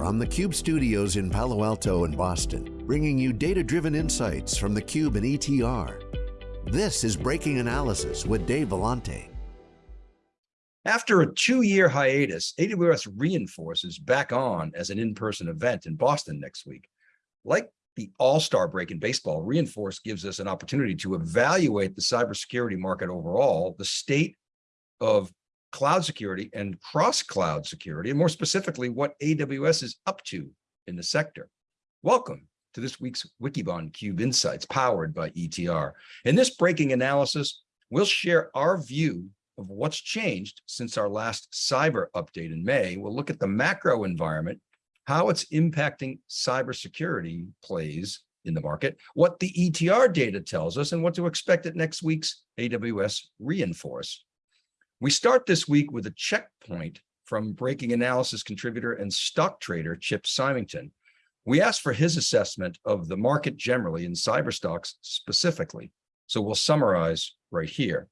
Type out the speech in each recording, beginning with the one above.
from the Cube studios in Palo Alto and Boston, bringing you data-driven insights from the Cube and ETR. This is Breaking Analysis with Dave Vellante. After a two-year hiatus, AWS Reinforce is back on as an in-person event in Boston next week. Like the all-star break in baseball, Reinforce gives us an opportunity to evaluate the cybersecurity market overall, the state of cloud security and cross-cloud security, and more specifically, what AWS is up to in the sector. Welcome to this week's Wikibon Cube Insights powered by ETR. In this breaking analysis, we'll share our view of what's changed since our last cyber update in May. We'll look at the macro environment, how it's impacting cybersecurity plays in the market, what the ETR data tells us, and what to expect at next week's AWS Reinforce. We start this week with a checkpoint from breaking analysis contributor and stock trader Chip Symington. We asked for his assessment of the market generally and cyber stocks specifically. So we'll summarize right here.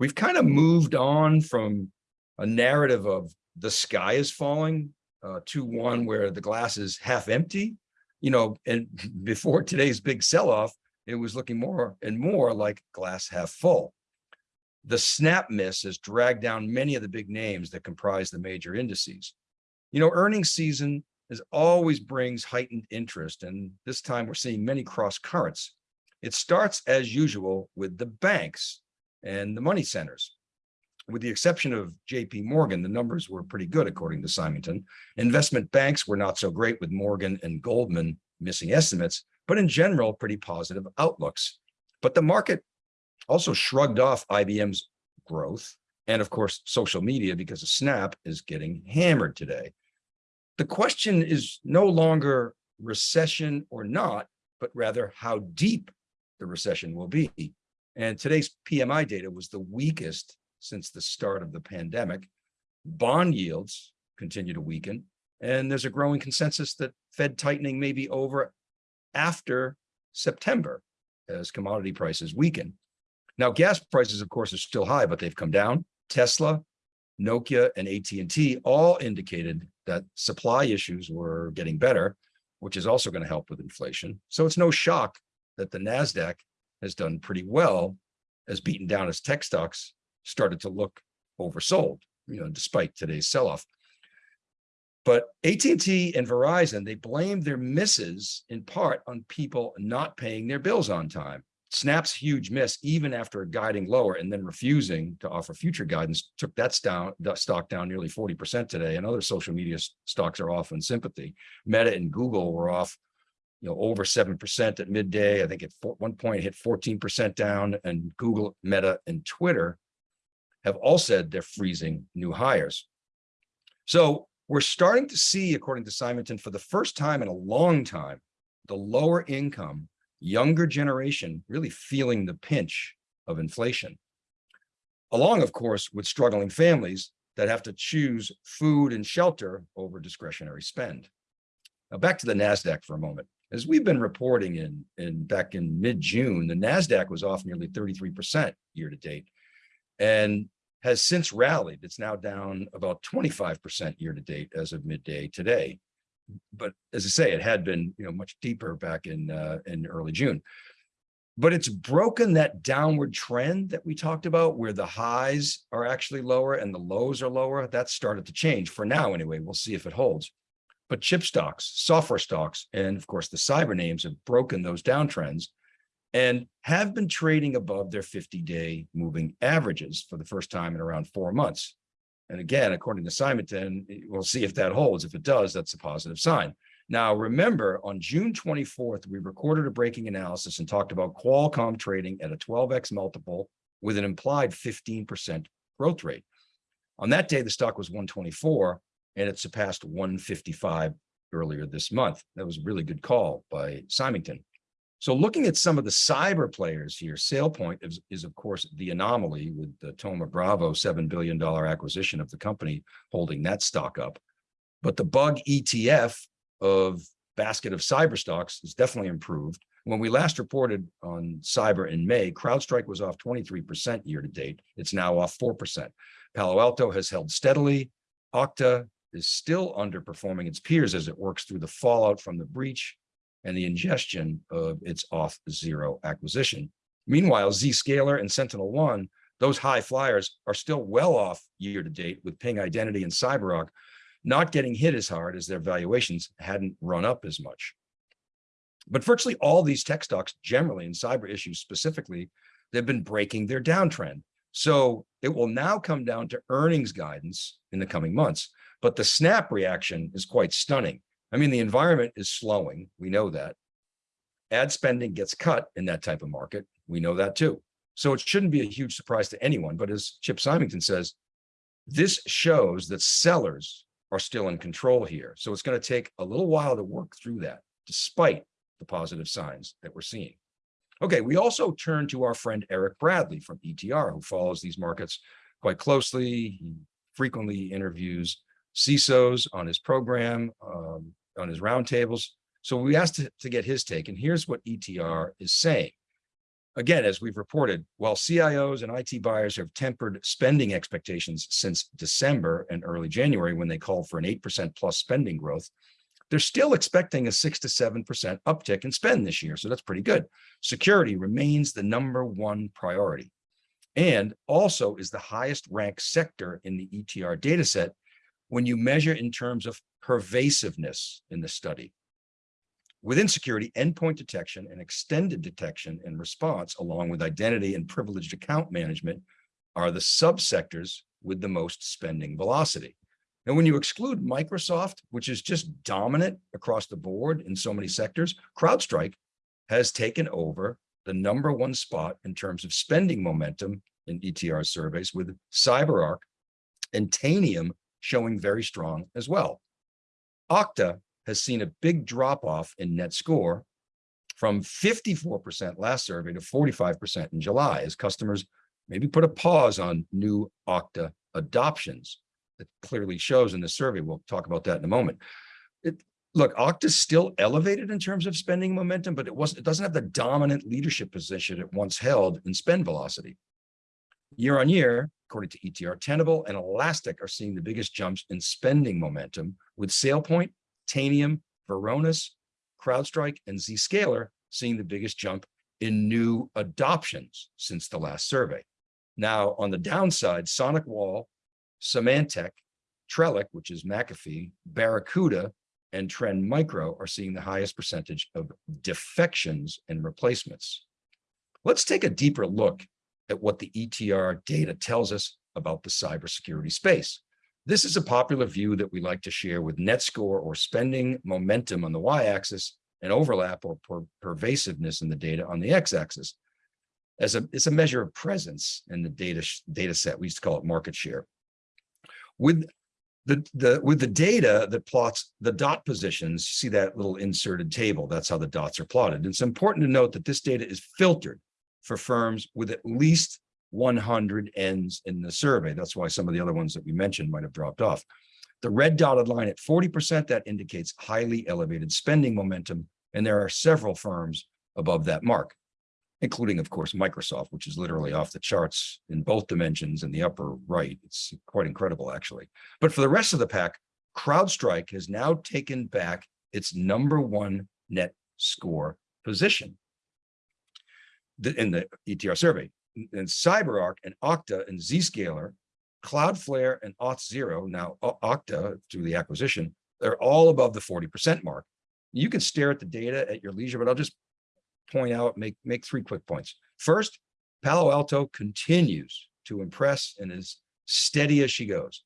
We've kind of moved on from a narrative of the sky is falling uh, to one where the glass is half empty. You know, and before today's big sell-off, it was looking more and more like glass half full. The snap miss has dragged down many of the big names that comprise the major indices. You know, earnings season is always brings heightened interest, and this time we're seeing many cross currents. It starts as usual with the banks and the money centers. With the exception of JP Morgan, the numbers were pretty good, according to Symington. Investment banks were not so great with Morgan and Goldman missing estimates, but in general, pretty positive outlooks. But the market also shrugged off IBM's growth and of course, social media because Snap is getting hammered today. The question is no longer recession or not, but rather how deep the recession will be. And today's PMI data was the weakest since the start of the pandemic. Bond yields continue to weaken, and there's a growing consensus that Fed tightening may be over after September as commodity prices weaken. Now, gas prices, of course, are still high, but they've come down. Tesla, Nokia, and AT&T all indicated that supply issues were getting better, which is also going to help with inflation. So it's no shock that the NASDAQ has done pretty well as beaten down as tech stocks started to look oversold, you know, despite today's sell-off. But AT&T and Verizon, they blamed their misses in part on people not paying their bills on time. Snap's huge miss, even after guiding lower and then refusing to offer future guidance, took that, stock down nearly 40% today. And other social media stocks are off in sympathy. Meta and Google were off, you know, over 7% at midday. I think at one point hit 14% down and Google, Meta, and Twitter have all said they're freezing new hires. So we're starting to see, according to Symington, for the first time in a long time, the lower income younger generation really feeling the pinch of inflation. Along, of course, with struggling families that have to choose food and shelter over discretionary spend. Now back to the NASDAQ for a moment. As we've been reporting in, in back in mid-June, the NASDAQ was off nearly 33% year to date and has since rallied. It's now down about 25% year to date as of midday today but as I say, it had been you know much deeper back in uh, in early June. But it's broken that downward trend that we talked about, where the highs are actually lower and the lows are lower. That's started to change for now, anyway. We'll see if it holds. But chip stocks, software stocks, and of course the cyber names have broken those downtrends and have been trading above their 50-day moving averages for the first time in around four months. And again, according to Symington, we'll see if that holds. If it does, that's a positive sign. Now, remember, on June 24th, we recorded a breaking analysis and talked about Qualcomm trading at a 12x multiple with an implied 15% growth rate. On that day, the stock was 124 and it surpassed 155 earlier this month. That was a really good call by Symington. So looking at some of the cyber players here, SailPoint is, is of course the anomaly with the Thoma Bravo $7 billion acquisition of the company holding that stock up. But the bug ETF of basket of cyber stocks is definitely improved. When we last reported on cyber in May, CrowdStrike was off 23% year to date. It's now off 4%. Palo Alto has held steadily. Okta, is still underperforming its peers as it works through the fallout from the breach and the ingestion of its Auth Zero acquisition. Meanwhile, Zscaler and SentinelOne, those high flyers are still well off year to date with Ping Identity and CyberArk not getting hit as hard as their valuations hadn't run up as much. But virtually all these tech stocks generally and cyber issues specifically, they've been breaking their downtrend. So it will now come down to earnings guidance in the coming months. But the snap reaction is quite stunning. I mean, the environment is slowing. We know that. Ad spending gets cut in that type of market. We know that too. So it shouldn't be a huge surprise to anyone. But as Chip Symington says, this shows that sellers are still in control here. So it's going to take a little while to work through that, despite the positive signs that we're seeing. Okay, we also turn to our friend Eric Bradley from ETR, who follows these markets quite closely. He frequently interviews CISOs on his program, um, on his roundtables. So we asked to, to get his take, and here's what ETR is saying. Again, as we've reported, while CIOs and IT buyers have tempered spending expectations since December and early January when they called for an 8% plus spending growth, they're still expecting a six to 7% uptick in spend this year. So that's pretty good. Security remains the number one priority and also is the highest ranked sector in the ETR dataset when you measure in terms of pervasiveness in the study. Within security, endpoint detection and extended detection and response, along with identity and privileged account management, are the subsectors with the most spending velocity. And when you exclude Microsoft, which is just dominant across the board in so many sectors, CrowdStrike has taken over the number one spot in terms of spending momentum in ETR surveys with CyberArk and Tanium showing very strong as well. Okta has seen a big drop off in net score from 54% last survey to 45% in July as customers maybe put a pause on new Okta adoptions that clearly shows in the survey. We'll talk about that in a moment. It, look, Okta's still elevated in terms of spending momentum, but it wasn't, it doesn't have the dominant leadership position it once held in spend velocity. Year on year, according to ETR, Tenable and Elastic are seeing the biggest jumps in spending momentum with SailPoint Tanium, Varonis, CrowdStrike, and Zscaler seeing the biggest jump in new adoptions since the last survey. Now, on the downside, SonicWall, Symantec, Trellix, which is McAfee, Barracuda, and Trend Micro are seeing the highest percentage of defections and replacements. Let's take a deeper look at what the ETR data tells us about the cybersecurity space. This is a popular view that we like to share with net score or spending momentum on the y-axis and overlap or per pervasiveness in the data on the x-axis. As a, it's a measure of presence in the data, data set. We used to call it market share. With the, the, with the data that plots the dot positions, you see that little inserted table. That's how the dots are plotted. It's important to note that this data is filtered for firms with at least 100 Ns in the survey. That's why some of the other ones that we mentioned might have dropped off. The red dotted line at 40%, that indicates highly elevated spending momentum. And there are several firms above that mark, including, of course, Microsoft, which is literally off the charts in both dimensions in the upper right. It's quite incredible, actually. But for the rest of the pack, CrowdStrike has now taken back its number one net score position in the ETR survey and CyberArk and Okta and Zscaler, Cloudflare and Auth0, now Okta through the acquisition, they're all above the 40% mark. You can stare at the data at your leisure, but I'll just point out, make, make three quick points. First, Palo Alto continues to impress and is steady as she goes.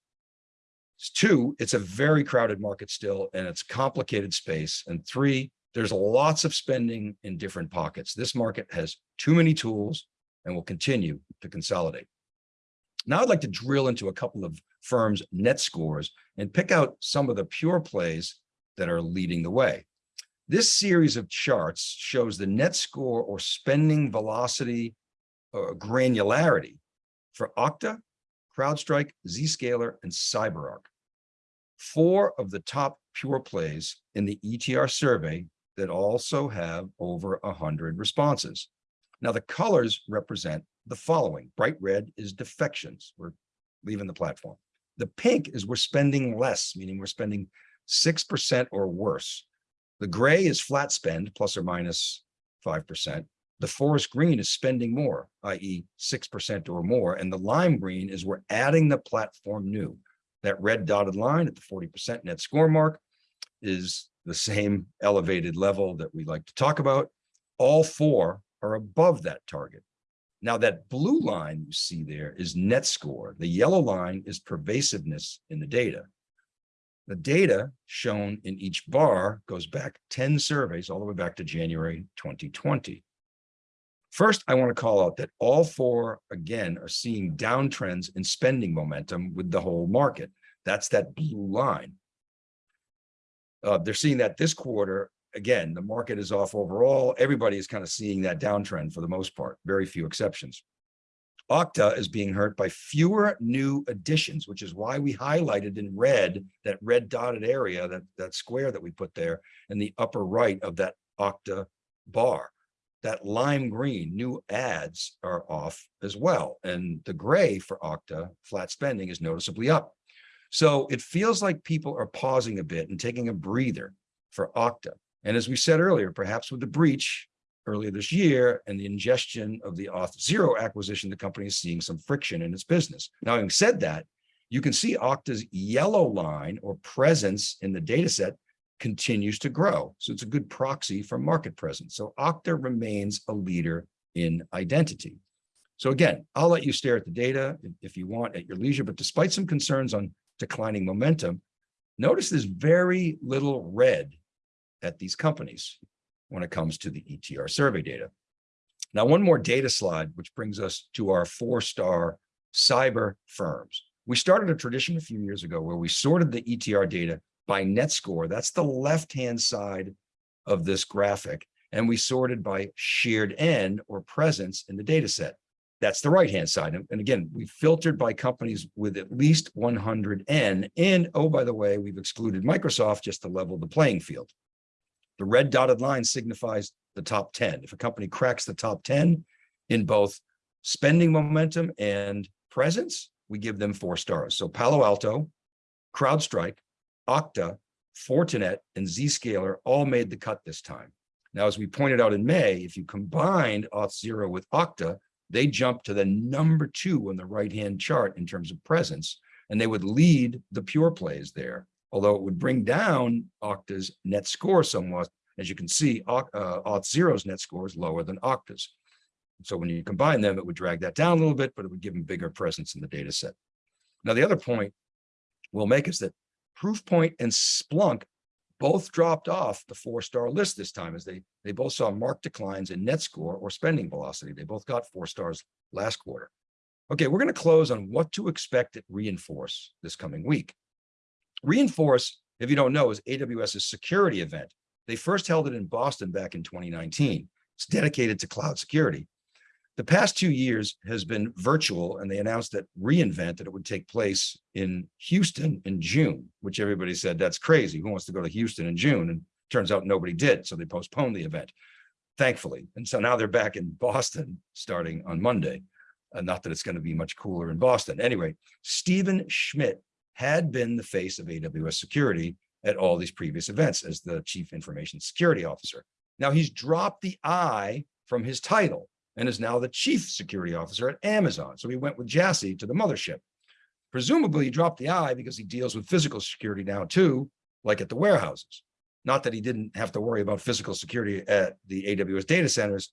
Two, it's a very crowded market still, and it's complicated space. And three, there's lots of spending in different pockets. This market has too many tools, and will continue to consolidate. Now I'd like to drill into a couple of firms' net scores and pick out some of the pure plays that are leading the way. This series of charts shows the net score or spending velocity or granularity for Okta, CrowdStrike, Zscaler, and CyberArk. Four of the top pure plays in the ETR survey that also have over 100 responses. Now the colors represent the following. Bright red is defections. We're leaving the platform. The pink is we're spending less, meaning we're spending 6% or worse. The gray is flat spend, plus or minus 5%. The forest green is spending more, i.e. 6% or more. And the lime green is we're adding the platform new. That red dotted line at the 40% net score mark is the same elevated level that we like to talk about. All four are above that target. Now that blue line you see there is net score. The yellow line is pervasiveness in the data. The data shown in each bar goes back 10 surveys all the way back to January 2020. First, I want to call out that all four, again, are seeing downtrends in spending momentum with the whole market. That's that blue line. Uh, they're seeing that this quarter, again, the market is off overall. Everybody is kind of seeing that downtrend for the most part, very few exceptions. Okta is being hurt by fewer new additions, which is why we highlighted in red, that red dotted area, that, that square that we put there in the upper right of that Okta bar. That lime green, new ads are off as well. And the gray for Okta, flat spending, is noticeably up. So it feels like people are pausing a bit and taking a breather for Okta. And as we said earlier, perhaps with the breach, earlier this year and the ingestion of the Auth0 acquisition, the company is seeing some friction in its business. Now, having said that, you can see Okta's yellow line or presence in the data set continues to grow. So it's a good proxy for market presence. So Okta remains a leader in identity. So again, I'll let you stare at the data if you want at your leisure, but despite some concerns on declining momentum, notice there's very little red at these companies when it comes to the ETR survey data. Now, one more data slide, which brings us to our four-star cyber firms. We started a tradition a few years ago where we sorted the ETR data by net score. That's the left-hand side of this graphic. And we sorted by shared N or presence in the data set. That's the right-hand side. And again, we filtered by companies with at least 100 N. And oh, by the way, we've excluded Microsoft just to level the playing field. The red dotted line signifies the top 10. If a company cracks the top 10 in both spending momentum and presence, we give them four stars. So Palo Alto, CrowdStrike, Okta, Fortinet, and Zscaler all made the cut this time. Now, as we pointed out in May, if you combined Auth0 with Okta, they jumped to the number two on the right-hand chart in terms of presence, and they would lead the pure plays there although it would bring down Okta's net score somewhat. As you can see, uh, Auth0's net score is lower than Okta's. So when you combine them, it would drag that down a little bit, but it would give them bigger presence in the data set. Now, the other point we'll make is that Proofpoint and Splunk both dropped off the four-star list this time as they, they both saw marked declines in net score or spending velocity. They both got four stars last quarter. Okay, we're going to close on what to expect at Reinforce this coming week. Reinforce, if you don't know, is AWS's security event. They first held it in Boston back in 2019. It's dedicated to cloud security. The past two years has been virtual, and they announced that reInvent that it would take place in Houston in June, which everybody said, that's crazy. Who wants to go to Houston in June? And turns out nobody did, so they postponed the event, thankfully. And so now they're back in Boston starting on Monday. Uh, not that it's going to be much cooler in Boston. Anyway, Stephen Schmidt had been the face of AWS security at all these previous events as the chief information security officer. Now he's dropped the I from his title and is now the chief security officer at Amazon. So he went with Jassy to the mothership. Presumably he dropped the I because he deals with physical security now too, like at the warehouses. Not that he didn't have to worry about physical security at the AWS data centers.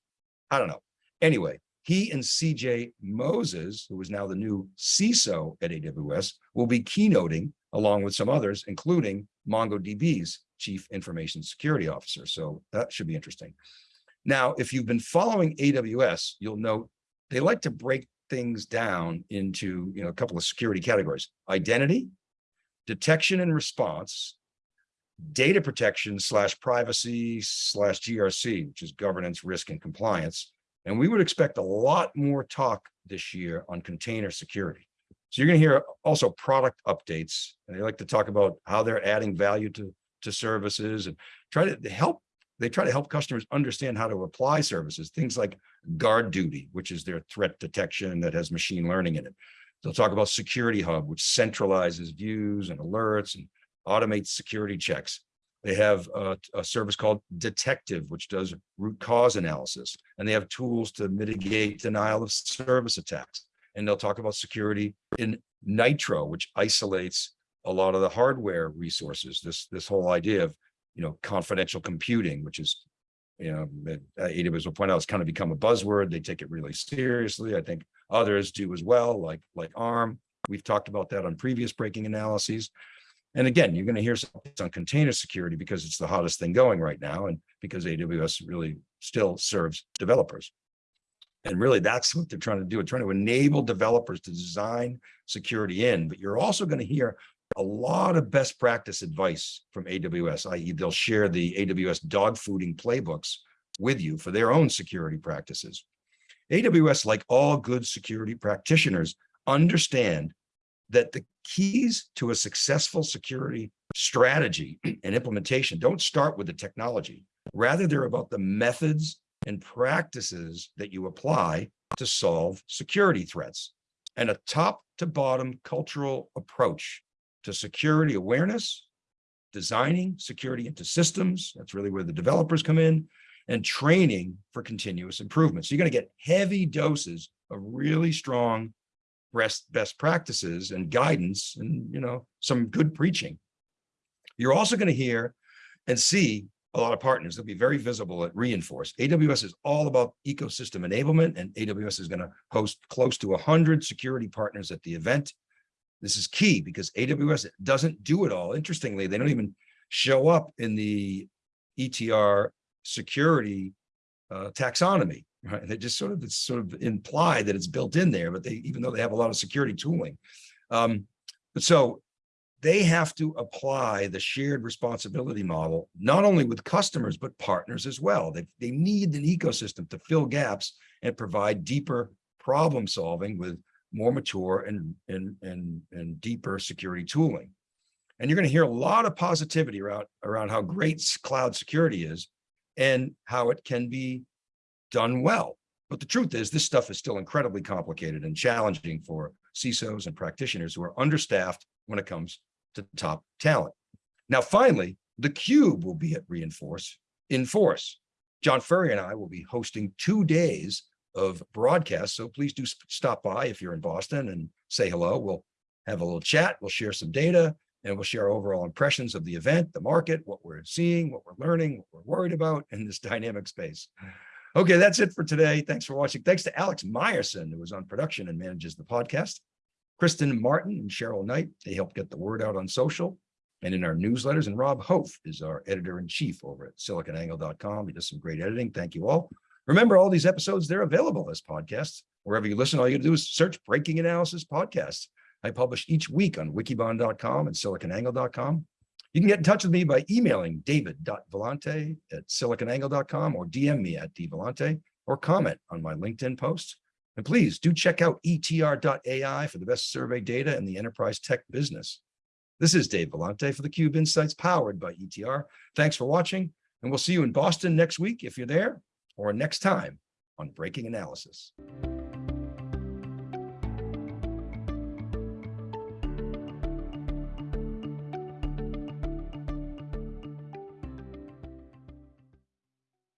I don't know. Anyway, he and CJ Moses, who is now the new CISO at AWS, will be keynoting along with some others, including MongoDB's chief information security officer. So that should be interesting. Now, if you've been following AWS, you'll note they like to break things down into you know, a couple of security categories, identity, detection and response, data protection slash privacy slash GRC, which is governance, risk, and compliance, and we would expect a lot more talk this year on container security. So you're going to hear also product updates, and they like to talk about how they're adding value to, to services and try to help. They try to help customers understand how to apply services, things like GuardDuty, which is their threat detection that has machine learning in it. They'll talk about Security Hub, which centralizes views and alerts and automates security checks. They have a, a, service called Detective, which does root cause analysis, and they have tools to mitigate denial of service attacks. And they'll talk about security in Nitro, which isolates a lot of the hardware resources. This this whole idea of you know confidential computing, which is you know AWS uh, will point out, it's kind of become a buzzword. They take it really seriously. I think others do as well, like like ARM. We've talked about that on previous breaking analyses. And again, you're going to hear something on container security because it's the hottest thing going right now and because AWS really still serves developers. And really that's what they're trying to do. They're trying to enable developers to design security in, but you're also going to hear a lot of best practice advice from AWS, i.e. they'll share the AWS dog fooding playbooks with you for their own security practices. AWS, like all good security practitioners, understand that the keys to a successful security strategy and implementation don't start with the technology. Rather, they're about the methods and practices that you apply to solve security threats and a top to bottom cultural approach to security awareness, designing security into systems. That's really where the developers come in and training for continuous improvement. So you're going to get heavy doses of really strong best, best practices and guidance and, you know, some good preaching. You're also going to hear and see a lot of partners. They'll be very visible at Reinforce. AWS is all about ecosystem enablement, and AWS is going to host close to 100 security partners at the event. This is key because AWS doesn't do it all. Interestingly, they don't even show up in the ETR security uh, taxonomy right? They just sort of it's sort of imply that it's built in there, but they even though they have a lot of security tooling. Um, but so they have to apply the shared responsibility model, not only with customers, but partners as well. They, they need an ecosystem to fill gaps and provide deeper problem solving with more mature and, and, and, and deeper security tooling. And you're going to hear a lot of positivity around, around how great cloud security is and how it can be done well. But the truth is this stuff is still incredibly complicated and challenging for CISOs and practitioners who are understaffed when it comes to top talent. Now, finally, the cube will be at Reinforce in force. John Furrier and I will be hosting two days of broadcasts. So please do stop by if you're in Boston and say hello. We'll have a little chat. We'll share some data and we'll share overall impressions of the event, the market, what we're seeing, what we're learning, what we're worried about in this dynamic space. Okay, that's it for today. Thanks for watching. Thanks to Alex Myerson, who was on production and manages the podcast. Kristen Martin and Cheryl Knight, they help get the word out on social and in our newsletters. And Rob Hof is our editor-in-chief over at siliconangle.com. He does some great editing. Thank you all. Remember, all these episodes, they're available as podcasts. Wherever you listen, all you do is search Breaking Analysis Podcasts. I publish each week on wikibon.com and siliconangle.com. You can get in touch with me by emailing david.vellante at siliconangle.com or DM me at dvellante or comment on my LinkedIn post. And please do check out etr.ai for the best survey data in the enterprise tech business. This is Dave Vellante for theCUBE Insights powered by ETR. Thanks for watching, and we'll see you in Boston next week if you're there, or next time on Breaking Analysis.